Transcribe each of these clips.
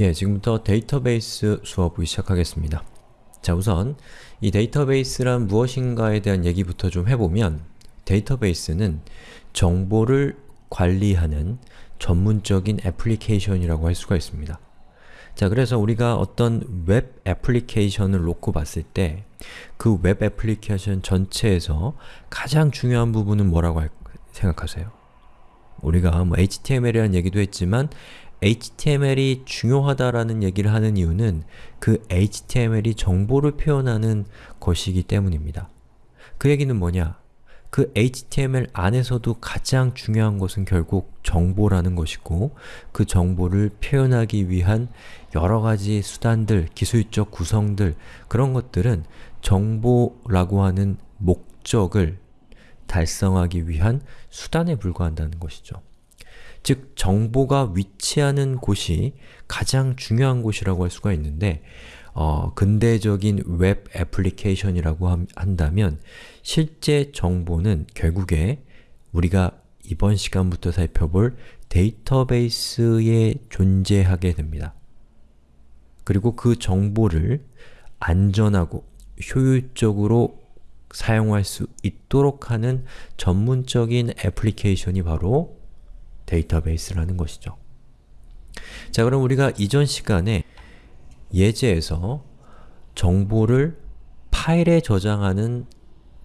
예, 지금부터 데이터베이스 수업을 시작하겠습니다. 자, 우선 이 데이터베이스란 무엇인가에 대한 얘기부터 좀 해보면 데이터베이스는 정보를 관리하는 전문적인 애플리케이션이라고 할 수가 있습니다. 자, 그래서 우리가 어떤 웹 애플리케이션을 놓고 봤을 때 그 웹 애플리케이션 전체에서 가장 중요한 부분은 뭐라고 생각하세요? 우리가 뭐 HTML이라는 얘기도 했지만 HTML이 중요하다라는 얘기를 하는 이유는 그 HTML이 정보를 표현하는 것이기 때문입니다. 그 얘기는 뭐냐? 그 HTML 안에서도 가장 중요한 것은 결국 정보라는 것이고 그 정보를 표현하기 위한 여러가지 수단들, 기술적 구성들 그런 것들은 정보라고 하는 목적을 달성하기 위한 수단에 불과한다는 것이죠. 즉, 정보가 위치하는 곳이 가장 중요한 곳이라고 할 수가 있는데 어, 근대적인 웹 애플리케이션이라고 함, 한다면 실제 정보는 결국에 우리가 이번 시간부터 살펴볼 데이터베이스에 존재하게 됩니다. 그리고 그 정보를 안전하고 효율적으로 사용할 수 있도록 하는 전문적인 애플리케이션이 바로 데이터베이스라는 것이죠. 자 그럼 우리가 이전 시간에 예제에서 정보를 파일에 저장하는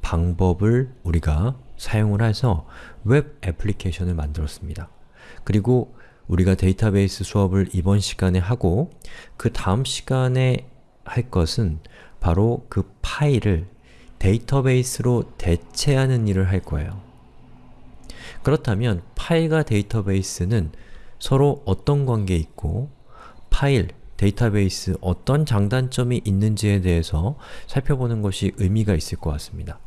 방법을 우리가 사용을 해서 웹 애플리케이션을 만들었습니다. 그리고 우리가 데이터베이스 수업을 이번 시간에 하고 그 다음 시간에 할 것은 바로 그 파일을 데이터베이스로 대체하는 일을 할 거예요. 그렇다면 파일과 데이터베이스는 서로 어떤 관계에 있고 파일, 데이터베이스 어떤 장단점이 있는지에 대해서 살펴보는 것이 의미가 있을 것 같습니다.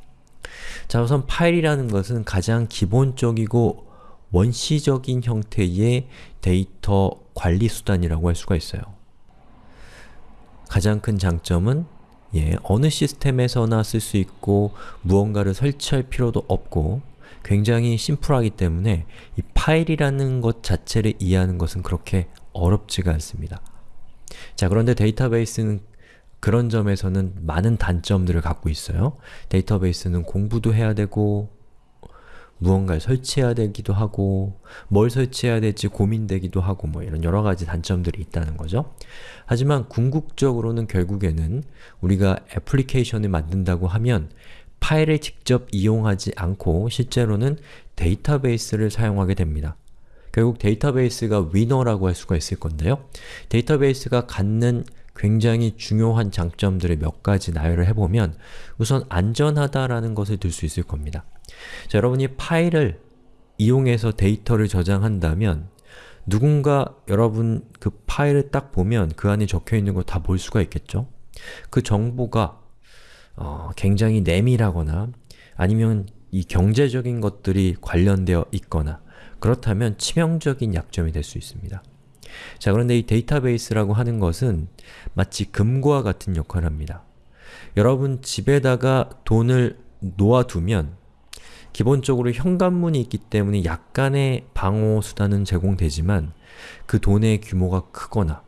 자 우선 파일이라는 것은 가장 기본적이고 원시적인 형태의 데이터 관리 수단이라고 할 수가 있어요. 가장 큰 장점은 예, 어느 시스템에서나 쓸 수 있고 무언가를 설치할 필요도 없고 굉장히 심플하기 때문에 이 파일이라는 것 자체를 이해하는 것은 그렇게 어렵지가 않습니다. 자 그런데 데이터베이스는 그런 점에서는 많은 단점들을 갖고 있어요. 데이터베이스는 공부도 해야 되고 무언가를 설치해야 되기도 하고 뭘 설치해야 될지 고민되기도 하고 뭐 이런 여러가지 단점들이 있다는 거죠. 하지만 궁극적으로는 결국에는 우리가 애플리케이션을 만든다고 하면 파일을 직접 이용하지 않고 실제로는 데이터베이스를 사용하게 됩니다. 결국 데이터베이스가 위너라고 할 수가 있을 건데요. 데이터베이스가 갖는 굉장히 중요한 장점들을 몇 가지 나열을 해보면 우선 안전하다라는 것을 들 수 있을 겁니다. 자, 여러분이 파일을 이용해서 데이터를 저장한다면 누군가 여러분 그 파일을 딱 보면 그 안에 적혀있는 거다볼 수가 있겠죠? 그 정보가 어, 굉장히 내밀하거나 아니면 이 경제적인 것들이 관련되어 있거나 그렇다면 치명적인 약점이 될 수 있습니다. 자 그런데 이 데이터베이스라고 하는 것은 마치 금고와 같은 역할을 합니다. 여러분 집에다가 돈을 놓아두면 기본적으로 현관문이 있기 때문에 약간의 방어 수단은 제공되지만 그 돈의 규모가 크거나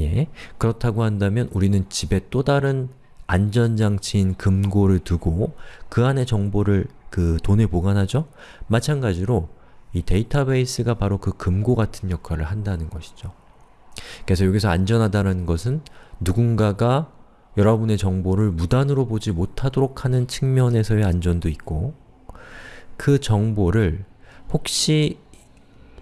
예 그렇다고 한다면 우리는 집에 또 다른 안전장치인 금고를 두고 그 안에 정보를 그 돈을 보관하죠? 마찬가지로 이 데이터베이스가 바로 그 금고 같은 역할을 한다는 것이죠. 그래서 여기서 안전하다는 것은 누군가가 여러분의 정보를 무단으로 보지 못하도록 하는 측면에서의 안전도 있고 그 정보를 혹시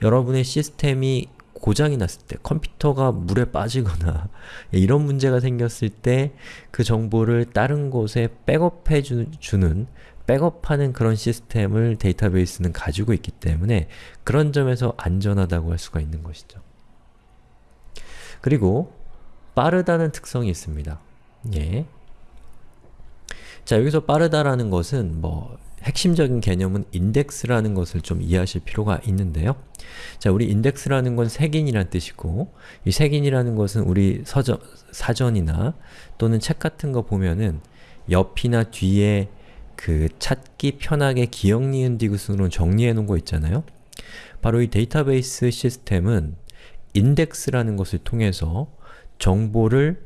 여러분의 시스템이 고장이 났을 때, 컴퓨터가 물에 빠지거나 이런 문제가 생겼을 때 그 정보를 다른 곳에 백업해 주, 는 백업하는 그런 시스템을 데이터베이스는 가지고 있기 때문에 그런 점에서 안전하다고 할 수가 있는 것이죠. 그리고 빠르다는 특성이 있습니다. 예. 자, 여기서 빠르다라는 것은 뭐 핵심적인 개념은 인덱스라는 것을 좀 이해하실 필요가 있는데요. 자, 우리 인덱스라는 건 색인이란 뜻이고 이 색인이라는 것은 우리 서전, 사전이나 또는 책 같은 거 보면은 옆이나 뒤에 그 찾기 편하게 기억, 니은, 디귿으로 정리해 놓은 거 있잖아요. 바로 이 데이터베이스 시스템은 인덱스라는 것을 통해서 정보를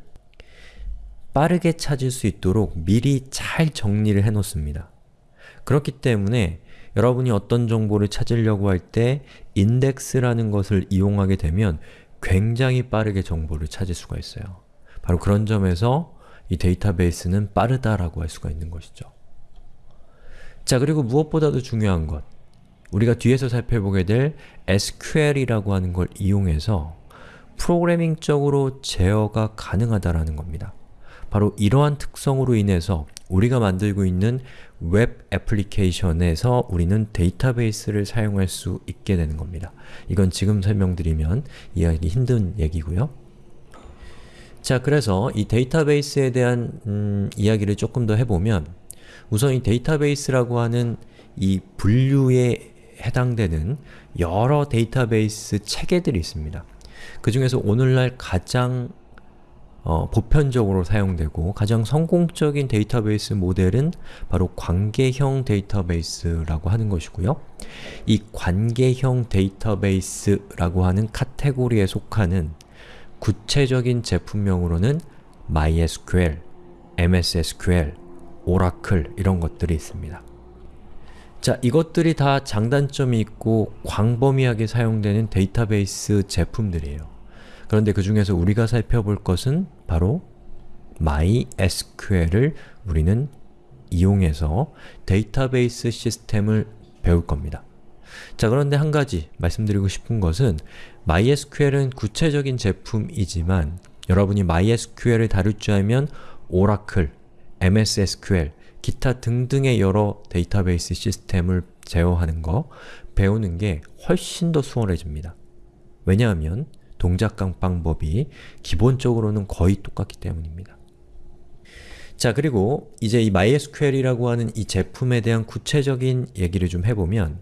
빠르게 찾을 수 있도록 미리 잘 정리를 해 놓습니다. 그렇기 때문에 여러분이 어떤 정보를 찾으려고 할때 인덱스라는 것을 이용하게 되면 굉장히 빠르게 정보를 찾을 수가 있어요. 바로 그런 점에서 이 데이터베이스는 빠르다라고 할 수가 있는 것이죠. 자 그리고 무엇보다도 중요한 것 우리가 뒤에서 살펴보게 될 SQL이라고 하는 걸 이용해서 프로그래밍적으로 제어가 가능하다라는 겁니다. 바로 이러한 특성으로 인해서 우리가 만들고 있는 웹 애플리케이션에서 우리는 데이터베이스를 사용할 수 있게 되는 겁니다. 이건 지금 설명드리면 이해하기 힘든 얘기고요. 자, 그래서 이 데이터베이스에 대한 음, 이야기를 조금 더 해보면 우선 이 데이터베이스라고 하는 이 분류에 해당되는 여러 데이터베이스 체계들이 있습니다. 그 중에서 오늘날 가장 어, 보편적으로 사용되고 가장 성공적인 데이터베이스 모델은 바로 관계형 데이터베이스라고 하는 것이고요. 이 관계형 데이터베이스라고 하는 카테고리에 속하는 구체적인 제품명으로는 MySQL, MSSQL, Oracle 이런 것들이 있습니다. 자, 이것들이 다 장단점이 있고 광범위하게 사용되는 데이터베이스 제품들이에요. 그런데 그 중에서 우리가 살펴볼 것은 바로 MySQL을 우리는 이용해서 데이터베이스 시스템을 배울 겁니다. 자 그런데 한 가지 말씀드리고 싶은 것은 MySQL은 구체적인 제품이지만 여러분이 MySQL을 다룰 줄 알면 Oracle, MS SQL, 기타 등등의 여러 데이터베이스 시스템을 제어하는 거 배우는 게 훨씬 더 수월해집니다. 왜냐하면 동작 방법이 기본적으로는 거의 똑같기 때문입니다. 자 그리고 이제 이 MySQL이라고 하는 이 제품에 대한 구체적인 얘기를 좀 해보면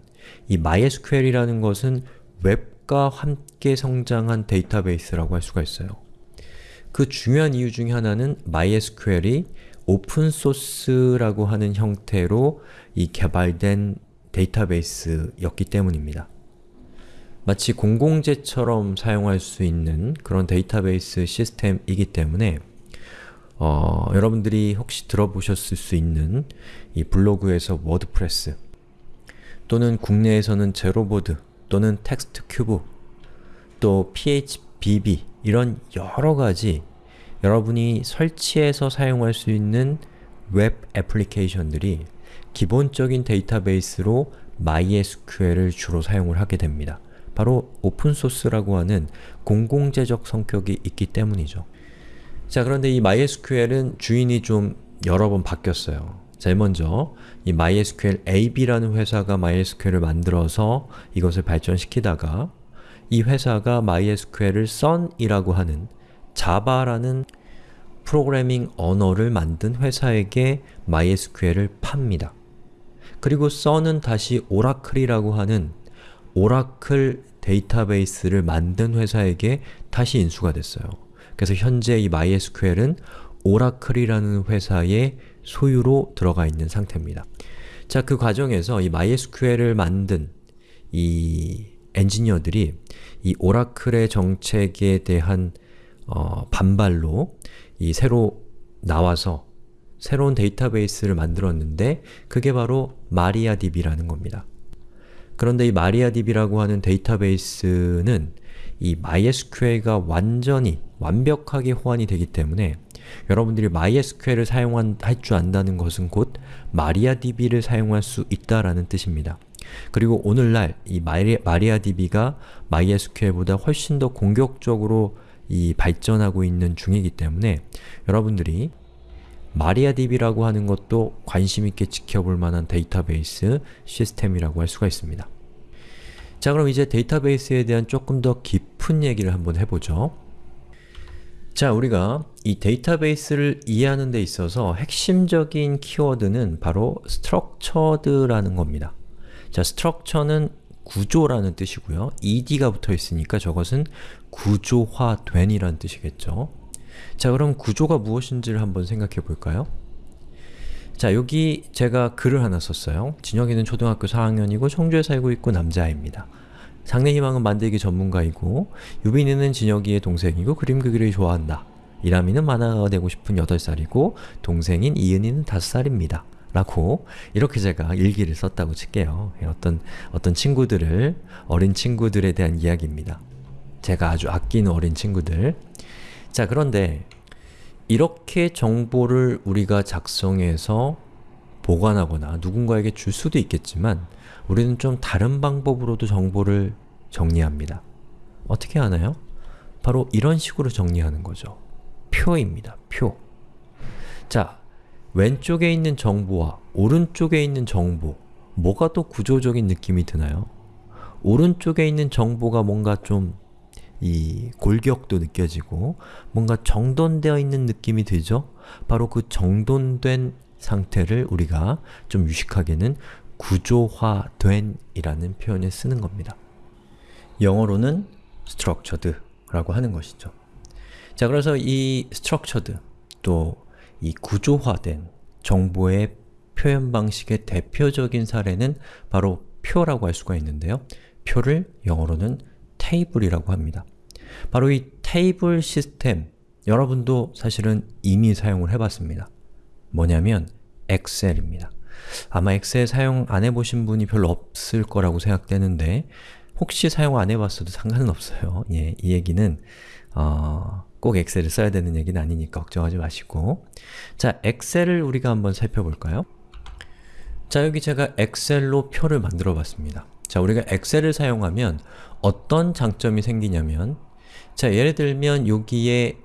이 MySQL이라는 것은 웹과 함께 성장한 데이터베이스라고 할 수가 있어요. 그 중요한 이유 중에 하나는 MySQL이 오픈소스라고 하는 형태로 이 개발된 데이터베이스였기 때문입니다. 마치 공공재처럼 사용할 수 있는 그런 데이터베이스 시스템이기 때문에 어, 여러분들이 혹시 들어보셨을 수 있는 이 블로그에서 WordPress 또는 국내에서는 제로보드 또는 Textcube 또 phpBB 이런 여러가지 여러분이 설치해서 사용할 수 있는 웹 애플리케이션들이 기본적인 데이터베이스로 MySQL을 주로 사용을 하게 됩니다. 바로 오픈소스라고 하는 공공재적 성격이 있기 때문이죠. 자 그런데 이 MySQL은 주인이 좀 여러 번 바뀌었어요. 제일 먼저 이 MySQL AB라는 회사가 MySQL을 만들어서 이것을 발전시키다가 이 회사가 MySQL을 Sun이라고 하는 자바라는 프로그래밍 언어를 만든 회사에게 MySQL을 팝니다. 그리고 Sun은 다시 오라클이라고 하는 오라클 데이터베이스를 만든 회사에게 다시 인수가 됐어요. 그래서 현재 이 MySQL은 오라클이라는 회사의 소유로 들어가 있는 상태입니다. 자, 그 과정에서 이 MySQL을 만든 이 엔지니어들이 이 오라클의 정책에 대한 어, 반발로 이 새로 나와서 새로운 데이터베이스를 만들었는데 그게 바로 마리아DB라는 겁니다. 그런데 이 마리아DB라고 하는 데이터베이스는 이 MySQL과 완전히 완벽하게 호환이 되기 때문에 여러분들이 MySQL을 사용할 줄 안다는 것은 곧 MariaDB를 사용할 수 있다라는 뜻입니다. 그리고 오늘날 이 MariaDB가 MySQL보다 훨씬 더 공격적으로 이 발전하고 있는 중이기 때문에 여러분들이 마리아DB라고 하는 것도 관심있게 지켜볼 만한 데이터베이스 시스템이라고 할 수가 있습니다. 자 그럼 이제 데이터베이스에 대한 조금 더 깊은 얘기를 한번 해보죠. 자 우리가 이 데이터베이스를 이해하는 데 있어서 핵심적인 키워드는 바로 structured라는 겁니다. 자 structure는 구조라는 뜻이고요. ed가 붙어 있으니까 저것은 구조화된 이라는 뜻이겠죠. 자 그럼 구조가 무엇인지를 한번 생각해 볼까요? 자 여기 제가 글을 하나 썼어요. 진혁이는 초등학교 4학년이고 청주에 살고 있고 남자입니다. 상내희망은 만들기 전문가이고 유빈이는 진혁이의 동생이고 그림 그리기를 좋아한다. 이라미는 만화가 되고 싶은 8살이고 동생인 이은이는 5살입니다. 라고 이렇게 제가 일기를 썼다고 칠게요. 예, 어떤, 어떤 친구들을, 어린 친구들에 대한 이야기입니다. 제가 아주 아끼는 어린 친구들. 자 그런데 이렇게 정보를 우리가 작성해서 보관하거나 누군가에게 줄 수도 있겠지만 우리는 좀 다른 방법으로도 정보를 정리합니다. 어떻게 하나요? 바로 이런 식으로 정리하는 거죠. 표입니다. 표. 자, 왼쪽에 있는 정보와 오른쪽에 있는 정보 뭐가 더 구조적인 느낌이 드나요? 오른쪽에 있는 정보가 뭔가 좀 이 골격도 느껴지고 뭔가 정돈되어 있는 느낌이 들죠? 바로 그 정돈된 상태를 우리가 좀 유식하게는 구조화된 이라는 표현을 쓰는 겁니다. 영어로는 structured 라고 하는 것이죠. 자, 그래서 이 structured, 또 이 구조화된 정보의 표현 방식의 대표적인 사례는 바로 표라고 할 수가 있는데요. 표를 영어로는 table이라고 합니다. 바로 이 테이블 시스템, 여러분도 사실은 이미 사용을 해봤습니다. 뭐냐면 엑셀입니다. 아마 엑셀 사용 안 해보신 분이 별로 없을 거라고 생각되는데 혹시 사용 안 해봤어도 상관은 없어요. 예, 이 얘기는 어, 꼭 엑셀을 써야 되는 얘기는 아니니까 걱정하지 마시고 자, 엑셀을 우리가 한번 살펴볼까요? 자, 여기 제가 엑셀로 표를 만들어 봤습니다. 자, 우리가 엑셀을 사용하면 어떤 장점이 생기냐면 자, 예를 들면 여기에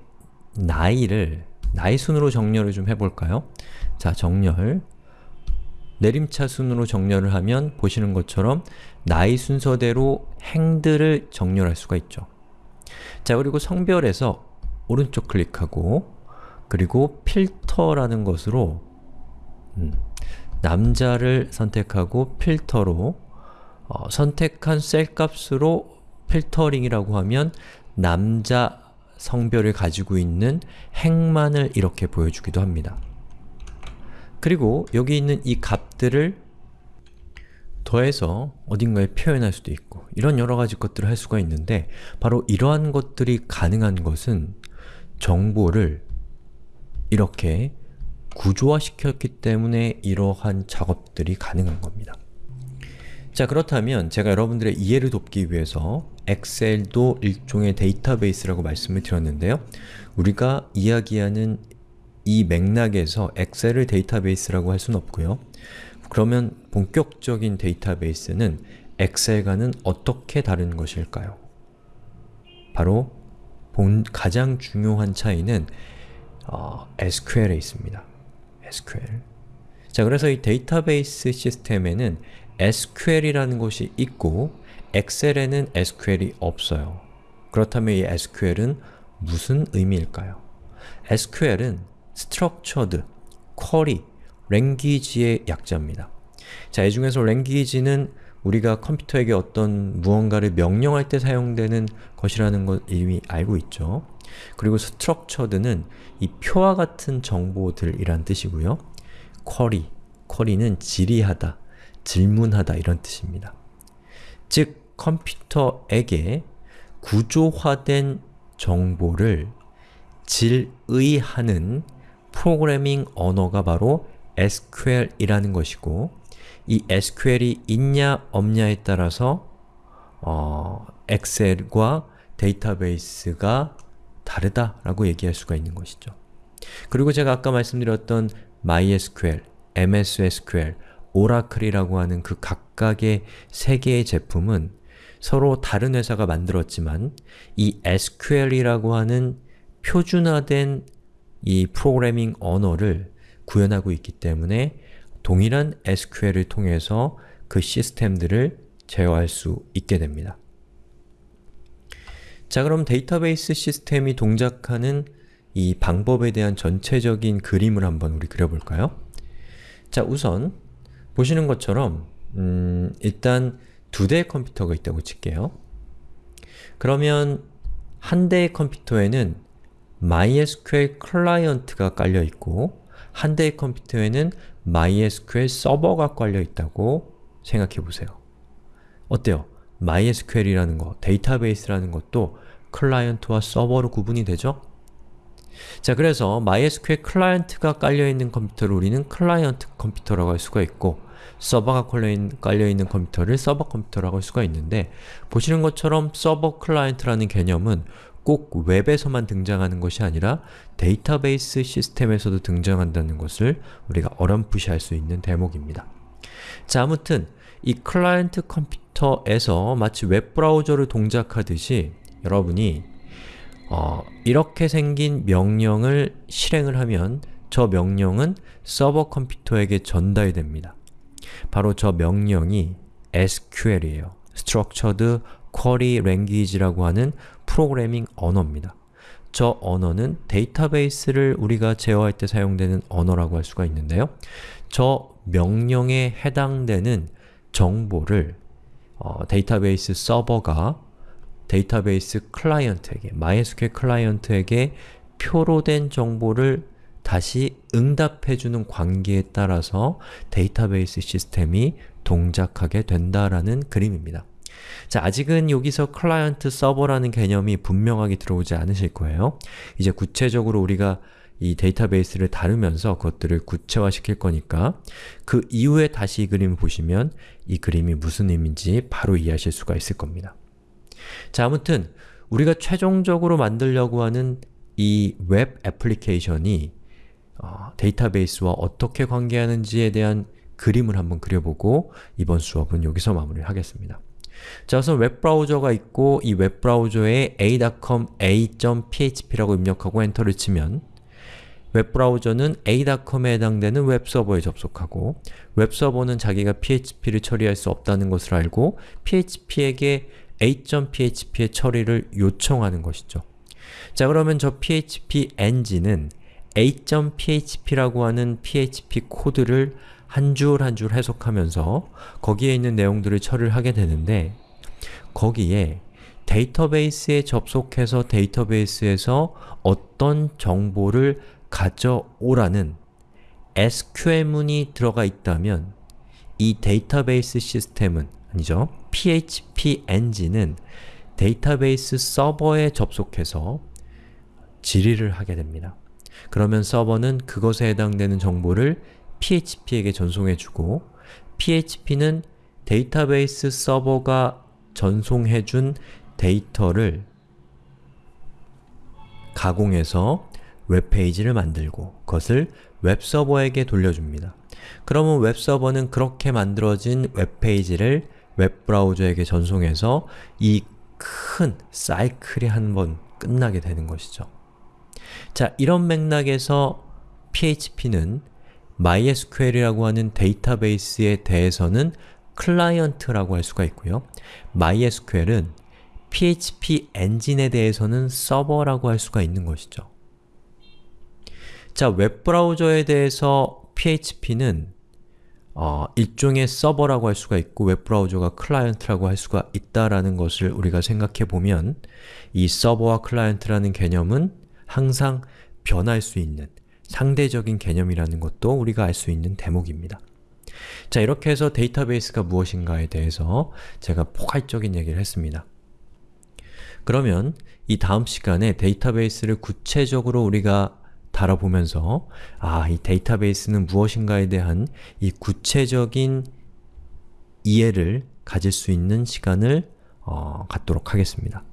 나이를 나이 순으로 정렬을 좀 해볼까요? 자, 정렬 내림차 순으로 정렬을 하면 보시는 것처럼 나이 순서대로 행들을 정렬할 수가 있죠. 자 그리고 성별에서 오른쪽 클릭하고 그리고 필터라는 것으로 음, 남자를 선택하고 필터로 어, 선택한 셀 값으로 필터링이라고 하면 남자 성별을 가지고 있는 행만을 이렇게 보여주기도 합니다. 그리고 여기 있는 이 값들을 더해서 어딘가에 표현할 수도 있고 이런 여러 가지 것들을 할 수가 있는데 바로 이러한 것들이 가능한 것은 정보를 이렇게 구조화시켰기 때문에 이러한 작업들이 가능한 겁니다. 자 그렇다면 제가 여러분들의 이해를 돕기 위해서 엑셀도 일종의 데이터베이스라고 말씀을 드렸는데요. 우리가 이야기하는 이 맥락에서 엑셀을 데이터베이스라고 할 수는 없고요. 그러면 본격적인 데이터베이스는 엑셀과는 어떻게 다른 것일까요? 바로 본 가장 중요한 차이는 어, SQL에 있습니다. SQL. 자, 그래서 이 데이터베이스 시스템에는 SQL이라는 것이 있고 엑셀에는 SQL이 없어요. 그렇다면 이 SQL은 무슨 의미일까요? SQL은 structured, query, language의 약자입니다. 자, 이 중에서 language는 우리가 컴퓨터에게 어떤 무언가를 명령할 때 사용되는 것이라는 것 이미 알고 있죠. 그리고 structured는 이 표와 같은 정보들이란 뜻이고요. query, query는 질의하다, 질문하다 이런 뜻입니다. 즉, 컴퓨터에게 구조화된 정보를 질의하는 프로그래밍 언어가 바로 SQL이라는 것이고 이 SQL이 있냐 없냐에 따라서 어, 엑셀과 데이터베이스가 다르다라고 얘기할 수가 있는 것이죠. 그리고 제가 아까 말씀드렸던 MySQL, MS SQL, 오라클이라고 하는 그 각각의 세 개의 제품은 서로 다른 회사가 만들었지만 이 SQL이라고 하는 표준화된 이 프로그래밍 언어를 구현하고 있기 때문에 동일한 SQL을 통해서 그 시스템들을 제어할 수 있게 됩니다. 자 그럼 데이터베이스 시스템이 동작하는 이 방법에 대한 전체적인 그림을 한번 우리 그려볼까요? 자 우선 보시는 것처럼 음, 일단 두 대의 컴퓨터가 있다고 칠게요. 그러면 한 대의 컴퓨터에는 MySQL 클라이언트가 깔려 있고 한 대의 컴퓨터에는 MySQL 서버가 깔려 있다고 생각해 보세요. 어때요? MySQL이라는 거, 데이터베이스라는 것도 클라이언트와 서버로 구분이 되죠? 자, 그래서 MySQL 클라이언트가 깔려있는 컴퓨터를 우리는 클라이언트 컴퓨터라고 할 수가 있고 서버가 깔려있는 컴퓨터를 서버 컴퓨터라고 할 수가 있는데 보시는 것처럼 서버 클라이언트라는 개념은 꼭 웹에서만 등장하는 것이 아니라 데이터베이스 시스템에서도 등장한다는 것을 우리가 어렴풋이 알 수 있는 대목입니다. 자, 아무튼 이 클라이언트 컴퓨터에서 마치 웹브라우저를 동작하듯이 여러분이 어, 이렇게 생긴 명령을 실행을 하면 저 명령은 서버 컴퓨터에게 전달이 됩니다. 바로 저 명령이 SQL이에요. Structured Query Language라고 하는 프로그래밍 언어입니다. 저 언어는 데이터베이스를 우리가 제어할 때 사용되는 언어라고 할 수가 있는데요. 저 명령에 해당되는 정보를 어, 데이터베이스 서버가 데이터베이스 클라이언트에게, MySQL 클라이언트에게 표로 된 정보를 다시 응답해주는 관계에 따라서 데이터베이스 시스템이 동작하게 된다라는 그림입니다. 자, 아직은 여기서 클라이언트 서버라는 개념이 분명하게 들어오지 않으실 거예요. 이제 구체적으로 우리가 이 데이터베이스를 다루면서 그것들을 구체화시킬 거니까 그 이후에 다시 이 그림을 보시면 이 그림이 무슨 의미인지 바로 이해하실 수가 있을 겁니다. 자, 아무튼 우리가 최종적으로 만들려고 하는 이 웹 애플리케이션이 어, 데이터베이스와 어떻게 관계하는지에 대한 그림을 한번 그려보고 이번 수업은 여기서 마무리를 하겠습니다. 자, 우선 웹브라우저가 있고 이 웹브라우저에 a.com a.php라고 입력하고 엔터를 치면 웹브라우저는 a.com에 해당되는 웹서버에 접속하고 웹서버는 자기가 php를 처리할 수 없다는 것을 알고 php에게 a.php의 처리를 요청하는 것이죠. 자 그러면 저 php 엔진은 a.php라고 하는 php 코드를 한줄 한 줄 해석하면서 거기에 있는 내용들을 처리를 하게 되는데 거기에 데이터베이스에 접속해서 데이터베이스에서 어떤 정보를 가져오라는 SQL문이 들어가 있다면 이 데이터베이스 시스템은 아니죠. PHP 엔진은 데이터베이스 서버에 접속해서 질의를 하게 됩니다. 그러면 서버는 그것에 해당되는 정보를 PHP에게 전송해주고 PHP는 데이터베이스 서버가 전송해준 데이터를 가공해서 웹페이지를 만들고 그것을 웹서버에게 돌려줍니다. 그러면 웹서버는 그렇게 만들어진 웹페이지를 웹브라우저에게 전송해서 이 큰 사이클이 한 번 끝나게 되는 것이죠. 자, 이런 맥락에서 PHP는 MySQL이라고 하는 데이터베이스에 대해서는 클라이언트라고 할 수가 있고요. MySQL은 PHP 엔진에 대해서는 서버라고 할 수가 있는 것이죠. 자, 웹브라우저에 대해서 PHP는 어, 일종의 서버라고 할 수가 있고 웹브라우저가 클라이언트라고 할 수가 있다라는 것을 우리가 생각해 보면 이 서버와 클라이언트라는 개념은 항상 변할 수 있는 상대적인 개념이라는 것도 우리가 알 수 있는 대목입니다. 자, 이렇게 해서 데이터베이스가 무엇인가에 대해서 제가 포괄적인 얘기를 했습니다. 그러면 이 다음 시간에 데이터베이스를 구체적으로 우리가 다뤄보면서 아, 이 데이터베이스는 무엇인가에 대한 이 구체적인 이해를 가질 수 있는 시간을 어, 갖도록 하겠습니다.